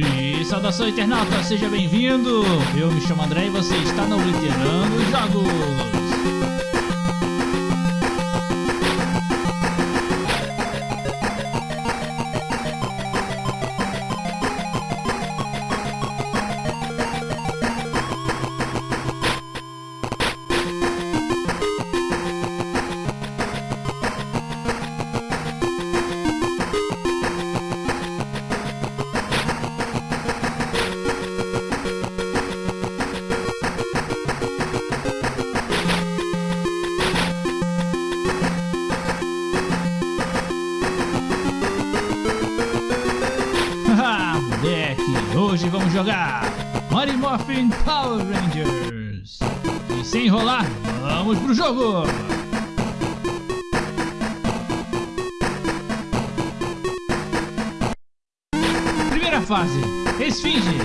E saudação internauta, seja bem-vindo! Eu me chamo André e você está no Obliterando Jogos! Hoje vamos jogar Mighty Morphin Power Rangers. E sem enrolar, vamos pro jogo! Primeira fase, Esfinge.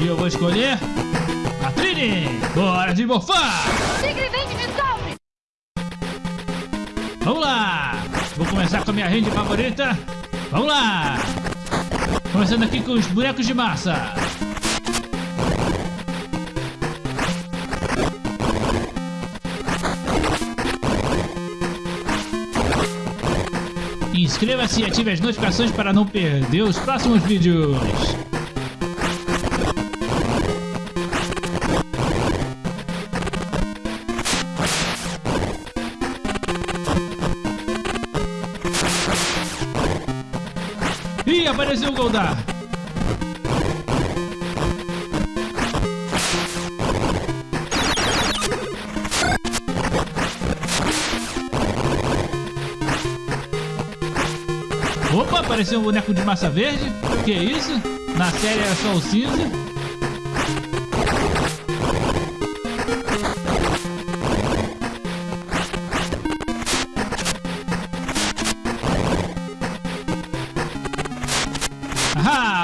E eu vou escolher a Trini. Bora de morfar! Tigre, vem de Vamos lá! Vou começar com a minha rede favorita. Vamos lá! Começando aqui com os bonecos de massa. Inscreva-se e ative as notificações para não perder os próximos vídeos. Apareceu o Goldar. Opa, apareceu um boneco de massa verde. Que isso? Na série era só o cinza.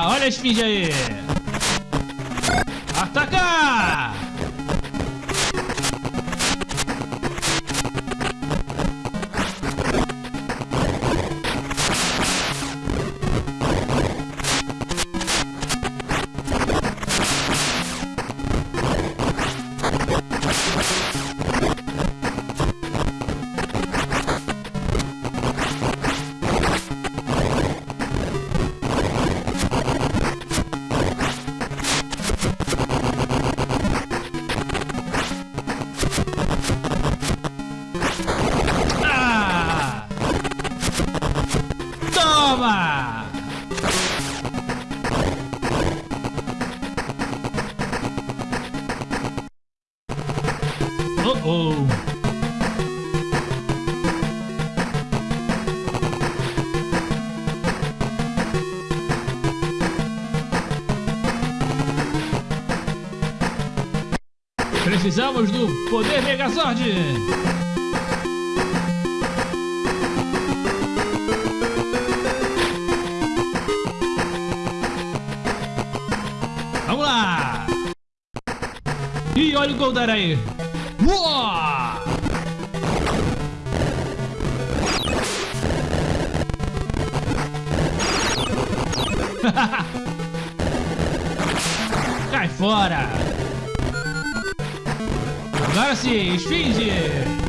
Olha a esfinge aí! Toma! Oh oh! Precisamos do poder Megazord! Lá! E olha o Goldar aí! Uou! Cai fora! Agora sim, esfinge!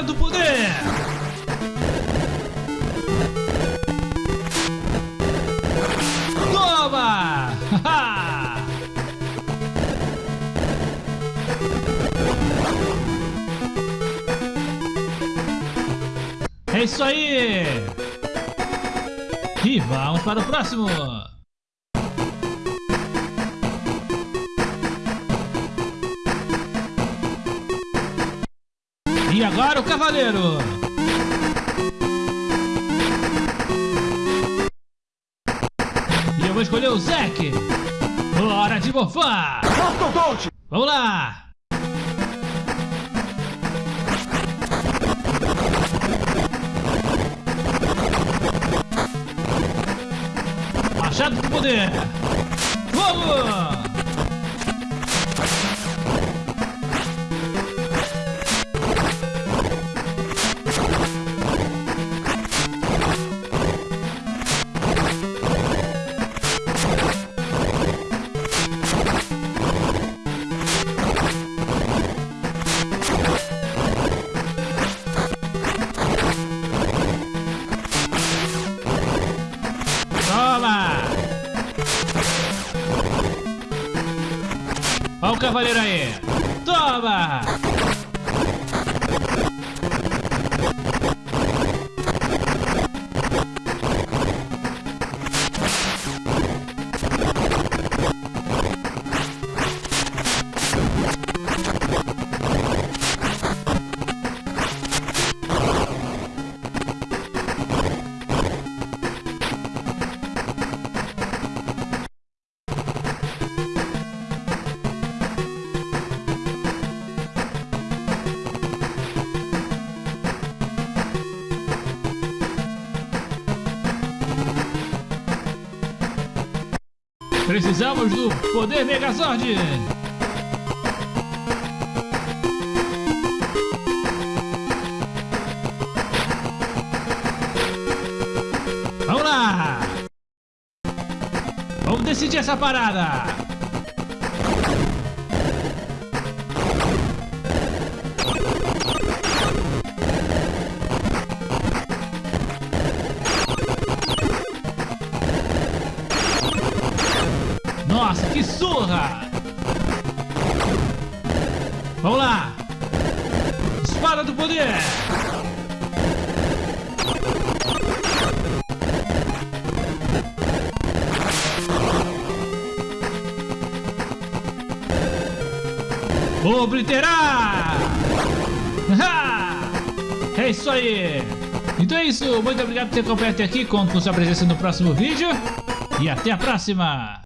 Espada do poder! Toma! É isso aí! E vamos para o próximo! E agora o cavaleiro! E eu vou escolher o Zack! Hora de bofar! Vamos lá! Machado de poder! Vamos! Olha o cavaleiro aí! Toma! Precisamos do poder Megazord! Vamos lá! Vamos decidir essa parada! Que surra! Vamos lá! Espada do poder! Obliterar! É isso aí! Então é isso, muito obrigado por ter acompanhado até aqui, conto com sua presença no próximo vídeo e até a próxima!